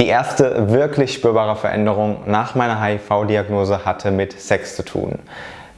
Die erste wirklich spürbare Veränderung nach meiner HIV-Diagnose hatte mit Sex zu tun.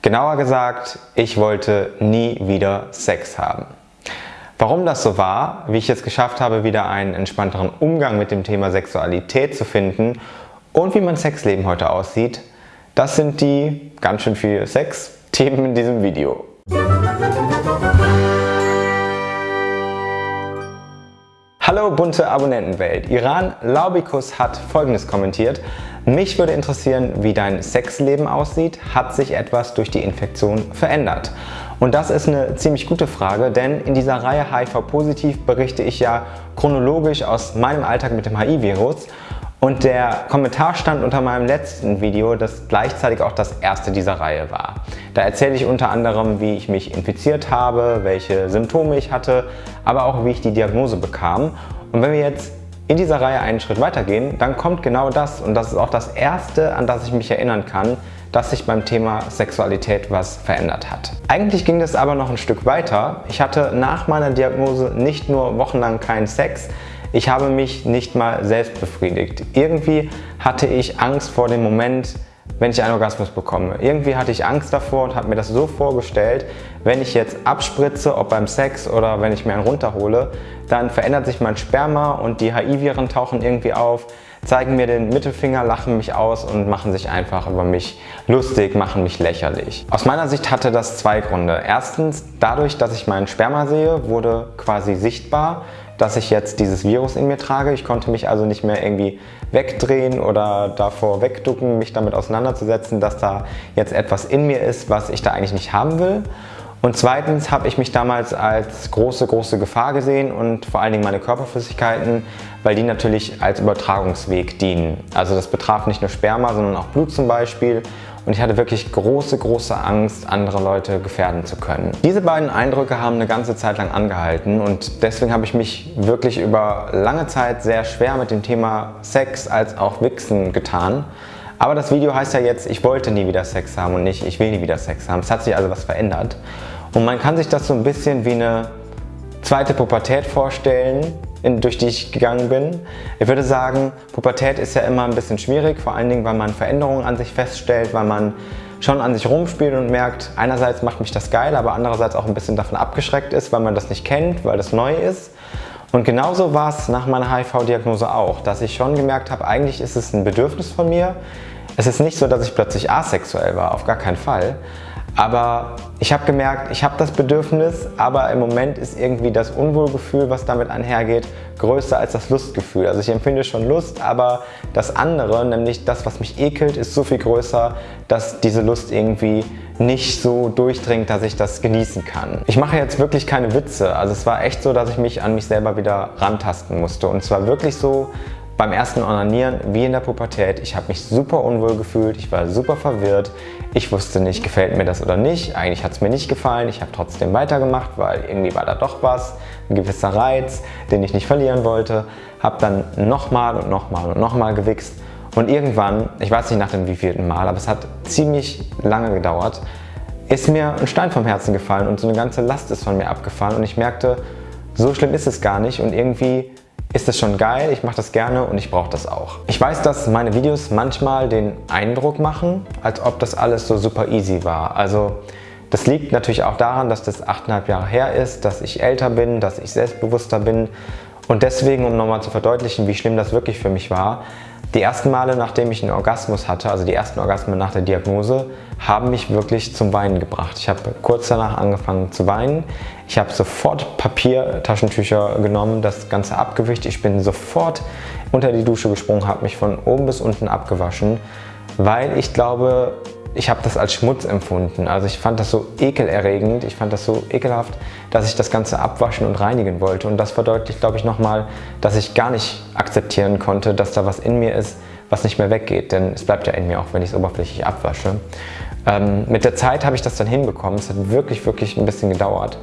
Genauer gesagt, ich wollte nie wieder Sex haben. Warum das so war, wie ich es geschafft habe, wieder einen entspannteren Umgang mit dem Thema Sexualität zu finden und wie mein Sexleben heute aussieht, das sind die ganz schön viel Sex-Themen in diesem Video. Hallo bunte Abonnentenwelt. Iran Laubikus hat folgendes kommentiert. Mich würde interessieren, wie dein Sexleben aussieht. Hat sich etwas durch die Infektion verändert? Und das ist eine ziemlich gute Frage, denn in dieser Reihe HIV-Positiv berichte ich ja chronologisch aus meinem Alltag mit dem HIV-Virus und der Kommentar stand unter meinem letzten Video, das gleichzeitig auch das erste dieser Reihe war. Da erzähle ich unter anderem, wie ich mich infiziert habe, welche Symptome ich hatte, aber auch wie ich die Diagnose bekam. Und wenn wir jetzt in dieser Reihe einen Schritt weitergehen, dann kommt genau das und das ist auch das erste, an das ich mich erinnern kann, dass sich beim Thema Sexualität was verändert hat. Eigentlich ging es aber noch ein Stück weiter. Ich hatte nach meiner Diagnose nicht nur wochenlang keinen Sex, ich habe mich nicht mal selbst befriedigt. Irgendwie hatte ich Angst vor dem Moment, wenn ich einen Orgasmus bekomme. Irgendwie hatte ich Angst davor und habe mir das so vorgestellt, wenn ich jetzt abspritze, ob beim Sex oder wenn ich mir einen runterhole, dann verändert sich mein Sperma und die HIV-Viren tauchen irgendwie auf, zeigen mir den Mittelfinger, lachen mich aus und machen sich einfach über mich lustig, machen mich lächerlich. Aus meiner Sicht hatte das zwei Gründe. Erstens, dadurch, dass ich meinen Sperma sehe, wurde quasi sichtbar, dass ich jetzt dieses Virus in mir trage. Ich konnte mich also nicht mehr irgendwie wegdrehen oder davor wegducken, mich damit auseinanderzusetzen, dass da jetzt etwas in mir ist, was ich da eigentlich nicht haben will. Und zweitens habe ich mich damals als große, große Gefahr gesehen und vor allen Dingen meine Körperflüssigkeiten, weil die natürlich als Übertragungsweg dienen. Also das betraf nicht nur Sperma, sondern auch Blut zum Beispiel und ich hatte wirklich große, große Angst, andere Leute gefährden zu können. Diese beiden Eindrücke haben eine ganze Zeit lang angehalten und deswegen habe ich mich wirklich über lange Zeit sehr schwer mit dem Thema Sex als auch Wichsen getan. Aber das Video heißt ja jetzt, ich wollte nie wieder Sex haben und nicht, ich will nie wieder Sex haben. Es hat sich also was verändert. Und man kann sich das so ein bisschen wie eine zweite Pubertät vorstellen, in, durch die ich gegangen bin. Ich würde sagen, Pubertät ist ja immer ein bisschen schwierig, vor allen Dingen, weil man Veränderungen an sich feststellt, weil man schon an sich rumspielt und merkt, einerseits macht mich das geil, aber andererseits auch ein bisschen davon abgeschreckt ist, weil man das nicht kennt, weil das neu ist. Und genauso war es nach meiner HIV-Diagnose auch, dass ich schon gemerkt habe, eigentlich ist es ein Bedürfnis von mir. Es ist nicht so, dass ich plötzlich asexuell war, auf gar keinen Fall. Aber ich habe gemerkt, ich habe das Bedürfnis, aber im Moment ist irgendwie das Unwohlgefühl, was damit einhergeht, größer als das Lustgefühl. Also ich empfinde schon Lust, aber das andere, nämlich das, was mich ekelt, ist so viel größer, dass diese Lust irgendwie nicht so durchdringt, dass ich das genießen kann. Ich mache jetzt wirklich keine Witze. Also es war echt so, dass ich mich an mich selber wieder rantasten musste. Und zwar wirklich so, beim ersten Onanieren wie in der Pubertät. Ich habe mich super unwohl gefühlt, ich war super verwirrt. Ich wusste nicht, gefällt mir das oder nicht. Eigentlich hat es mir nicht gefallen. Ich habe trotzdem weitergemacht, weil irgendwie war da doch was, ein gewisser Reiz, den ich nicht verlieren wollte. Habe dann nochmal und nochmal und nochmal gewichst. Und irgendwann, ich weiß nicht nach dem wievielten Mal, aber es hat ziemlich lange gedauert, ist mir ein Stein vom Herzen gefallen und so eine ganze Last ist von mir abgefallen und ich merkte, so schlimm ist es gar nicht und irgendwie ist das schon geil, ich mache das gerne und ich brauche das auch. Ich weiß, dass meine Videos manchmal den Eindruck machen, als ob das alles so super easy war. Also das liegt natürlich auch daran, dass das 8,5 Jahre her ist, dass ich älter bin, dass ich selbstbewusster bin und deswegen, um nochmal zu verdeutlichen, wie schlimm das wirklich für mich war, die ersten Male, nachdem ich einen Orgasmus hatte, also die ersten Orgasmen nach der Diagnose, haben mich wirklich zum Weinen gebracht. Ich habe kurz danach angefangen zu weinen. Ich habe sofort Papiertaschentücher genommen, das Ganze abgewischt. Ich bin sofort unter die Dusche gesprungen, habe mich von oben bis unten abgewaschen, weil ich glaube, ich habe das als Schmutz empfunden. Also ich fand das so ekelerregend, ich fand das so ekelhaft, dass ich das Ganze abwaschen und reinigen wollte. Und das verdeutlicht, glaube ich, nochmal, dass ich gar nicht akzeptieren konnte, dass da was in mir ist, was nicht mehr weggeht. Denn es bleibt ja in mir, auch wenn ich es oberflächlich abwasche. Ähm, mit der Zeit habe ich das dann hinbekommen. Es hat wirklich, wirklich ein bisschen gedauert.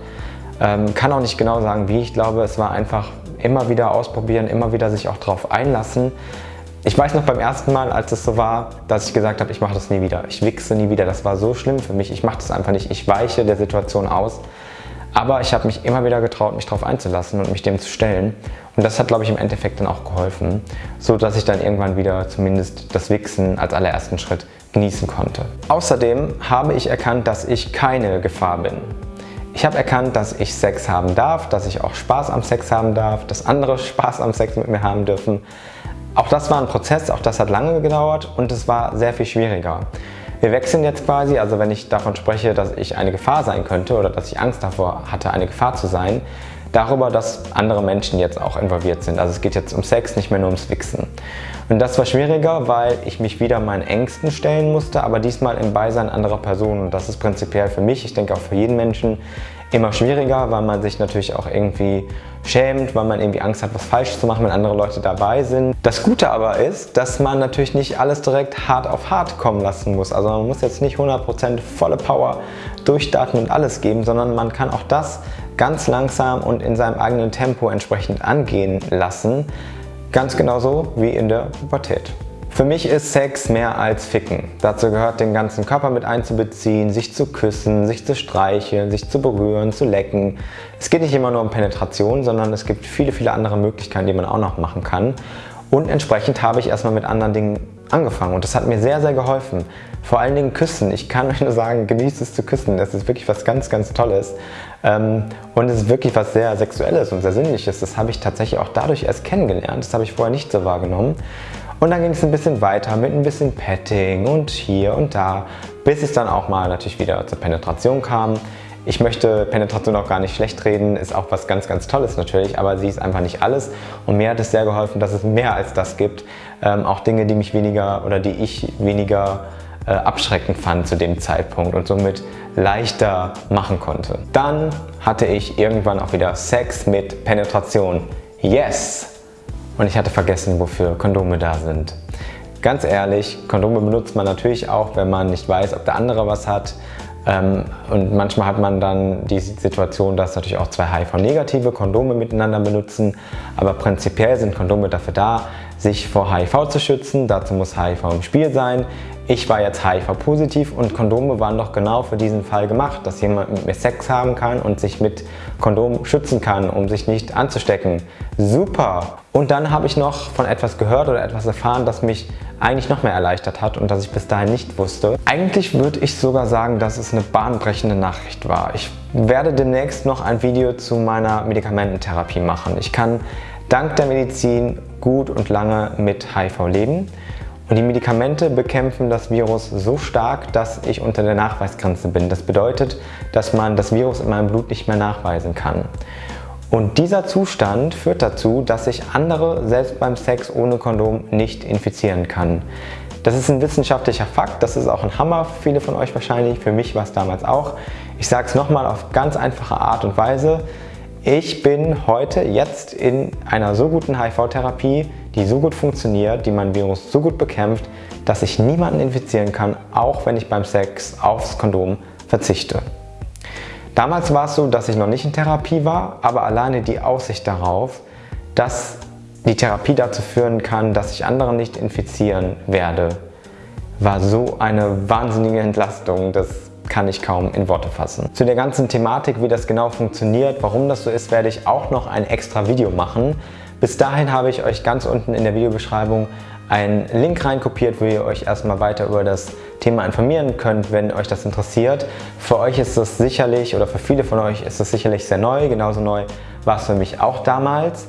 Ähm, kann auch nicht genau sagen, wie. Ich glaube, es war einfach immer wieder ausprobieren, immer wieder sich auch darauf einlassen. Ich weiß noch beim ersten Mal, als es so war, dass ich gesagt habe, ich mache das nie wieder. Ich wichse nie wieder. Das war so schlimm für mich. Ich mache das einfach nicht. Ich weiche der Situation aus. Aber ich habe mich immer wieder getraut, mich darauf einzulassen und mich dem zu stellen. Und das hat, glaube ich, im Endeffekt dann auch geholfen, so dass ich dann irgendwann wieder zumindest das Wichsen als allerersten Schritt genießen konnte. Außerdem habe ich erkannt, dass ich keine Gefahr bin. Ich habe erkannt, dass ich Sex haben darf, dass ich auch Spaß am Sex haben darf, dass andere Spaß am Sex mit mir haben dürfen. Auch das war ein Prozess, auch das hat lange gedauert und es war sehr viel schwieriger. Wir wechseln jetzt quasi, also wenn ich davon spreche, dass ich eine Gefahr sein könnte oder dass ich Angst davor hatte, eine Gefahr zu sein, darüber, dass andere Menschen jetzt auch involviert sind. Also es geht jetzt um Sex, nicht mehr nur ums Wichsen. Und das war schwieriger, weil ich mich wieder meinen Ängsten stellen musste, aber diesmal im Beisein anderer Personen. Und das ist prinzipiell für mich, ich denke auch für jeden Menschen, immer schwieriger, weil man sich natürlich auch irgendwie schämt, weil man irgendwie Angst hat, was falsch zu machen, wenn andere Leute dabei sind. Das Gute aber ist, dass man natürlich nicht alles direkt hart auf hart kommen lassen muss. Also man muss jetzt nicht 100% volle Power durchstarten und alles geben, sondern man kann auch das ganz langsam und in seinem eigenen Tempo entsprechend angehen lassen. Ganz genauso wie in der Pubertät. Für mich ist Sex mehr als Ficken. Dazu gehört den ganzen Körper mit einzubeziehen, sich zu küssen, sich zu streicheln, sich zu berühren, zu lecken. Es geht nicht immer nur um Penetration, sondern es gibt viele, viele andere Möglichkeiten, die man auch noch machen kann. Und entsprechend habe ich erstmal mit anderen Dingen angefangen und das hat mir sehr, sehr geholfen. Vor allen Dingen Küssen. Ich kann euch nur sagen, genießt es zu küssen. Das ist wirklich was ganz, ganz Tolles. Ähm, und es ist wirklich was sehr Sexuelles und sehr Sinnliches. Das habe ich tatsächlich auch dadurch erst kennengelernt. Das habe ich vorher nicht so wahrgenommen. Und dann ging es ein bisschen weiter mit ein bisschen Petting und hier und da, bis es dann auch mal natürlich wieder zur Penetration kam. Ich möchte Penetration auch gar nicht schlecht reden, ist auch was ganz, ganz Tolles natürlich, aber sie ist einfach nicht alles. Und mir hat es sehr geholfen, dass es mehr als das gibt. Ähm, auch Dinge, die mich weniger oder die ich weniger äh, abschreckend fand zu dem Zeitpunkt und somit leichter machen konnte. Dann hatte ich irgendwann auch wieder Sex mit Penetration. Yes! Und ich hatte vergessen, wofür Kondome da sind. Ganz ehrlich, Kondome benutzt man natürlich auch, wenn man nicht weiß, ob der andere was hat. Ähm, und manchmal hat man dann die Situation, dass natürlich auch zwei HIV-negative Kondome miteinander benutzen. Aber prinzipiell sind Kondome dafür da, sich vor HIV zu schützen. Dazu muss HIV im Spiel sein. Ich war jetzt HIV-positiv und Kondome waren doch genau für diesen Fall gemacht, dass jemand mit mir Sex haben kann und sich mit Kondom schützen kann, um sich nicht anzustecken. Super! Und dann habe ich noch von etwas gehört oder etwas erfahren, das mich eigentlich noch mehr erleichtert hat und das ich bis dahin nicht wusste. Eigentlich würde ich sogar sagen, dass es eine bahnbrechende Nachricht war. Ich werde demnächst noch ein Video zu meiner Medikamententherapie machen. Ich kann dank der Medizin gut und lange mit HIV leben. Und die Medikamente bekämpfen das Virus so stark, dass ich unter der Nachweisgrenze bin. Das bedeutet, dass man das Virus in meinem Blut nicht mehr nachweisen kann. Und dieser Zustand führt dazu, dass ich andere selbst beim Sex ohne Kondom nicht infizieren kann. Das ist ein wissenschaftlicher Fakt, das ist auch ein Hammer für viele von euch wahrscheinlich, für mich war es damals auch. Ich sage es nochmal auf ganz einfache Art und Weise. Ich bin heute jetzt in einer so guten HIV-Therapie, die so gut funktioniert, die mein Virus so gut bekämpft, dass ich niemanden infizieren kann, auch wenn ich beim Sex aufs Kondom verzichte. Damals war es so, dass ich noch nicht in Therapie war, aber alleine die Aussicht darauf, dass die Therapie dazu führen kann, dass ich andere nicht infizieren werde, war so eine wahnsinnige Entlastung, das kann ich kaum in Worte fassen. Zu der ganzen Thematik, wie das genau funktioniert, warum das so ist, werde ich auch noch ein extra Video machen. Bis dahin habe ich euch ganz unten in der Videobeschreibung einen Link reinkopiert, wo ihr euch erstmal weiter über das Thema informieren könnt, wenn euch das interessiert. Für euch ist das sicherlich, oder für viele von euch ist das sicherlich sehr neu, genauso neu war es für mich auch damals.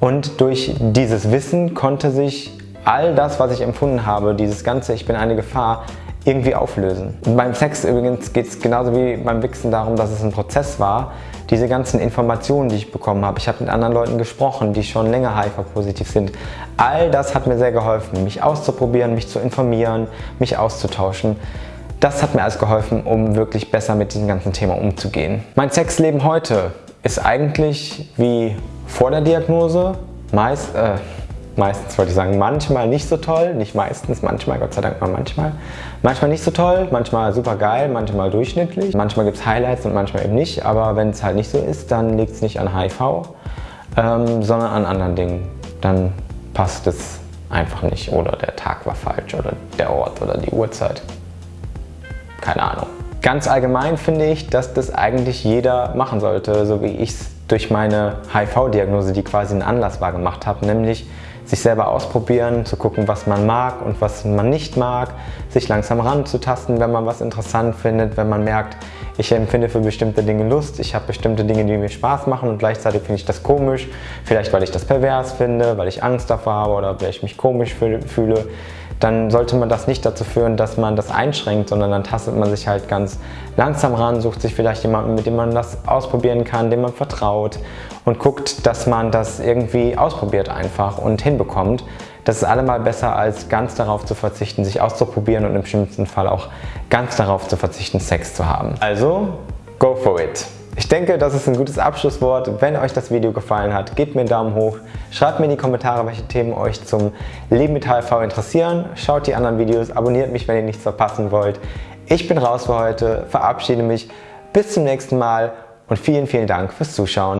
Und durch dieses Wissen konnte sich all das, was ich empfunden habe, dieses ganze Ich bin eine Gefahr, irgendwie auflösen. Und beim Sex übrigens geht es genauso wie beim Wichsen darum, dass es ein Prozess war. Diese ganzen Informationen, die ich bekommen habe, ich habe mit anderen Leuten gesprochen, die schon länger HIV-positiv sind. All das hat mir sehr geholfen, mich auszuprobieren, mich zu informieren, mich auszutauschen. Das hat mir alles geholfen, um wirklich besser mit diesem ganzen Thema umzugehen. Mein Sexleben heute ist eigentlich wie vor der Diagnose. Meist, äh, meistens wollte ich sagen, manchmal nicht so toll, nicht meistens, manchmal, Gott sei Dank mal manchmal. Manchmal nicht so toll, manchmal super geil, manchmal durchschnittlich. Manchmal gibt es Highlights und manchmal eben nicht, aber wenn es halt nicht so ist, dann liegt es nicht an HIV, ähm, sondern an anderen Dingen. Dann passt es einfach nicht oder der Tag war falsch oder der Ort oder die Uhrzeit. Keine Ahnung. Ganz allgemein finde ich, dass das eigentlich jeder machen sollte, so wie ich es durch meine HIV-Diagnose, die quasi ein Anlass war, gemacht habe, nämlich sich selber ausprobieren, zu gucken, was man mag und was man nicht mag, sich langsam ranzutasten, wenn man was interessant findet, wenn man merkt, ich empfinde für bestimmte Dinge Lust, ich habe bestimmte Dinge, die mir Spaß machen und gleichzeitig finde ich das komisch, vielleicht weil ich das pervers finde, weil ich Angst davor habe oder weil ich mich komisch fühle, dann sollte man das nicht dazu führen, dass man das einschränkt, sondern dann tastet man sich halt ganz langsam ran, sucht sich vielleicht jemanden, mit dem man das ausprobieren kann, dem man vertraut und guckt, dass man das irgendwie ausprobiert einfach und hinbekommt. Das ist allemal besser, als ganz darauf zu verzichten, sich auszuprobieren und im schlimmsten Fall auch ganz darauf zu verzichten, Sex zu haben. Also, go for it! Ich denke, das ist ein gutes Abschlusswort. Wenn euch das Video gefallen hat, gebt mir einen Daumen hoch. Schreibt mir in die Kommentare, welche Themen euch zum Leben mit HIV interessieren. Schaut die anderen Videos, abonniert mich, wenn ihr nichts verpassen wollt. Ich bin raus für heute, verabschiede mich. Bis zum nächsten Mal und vielen, vielen Dank fürs Zuschauen.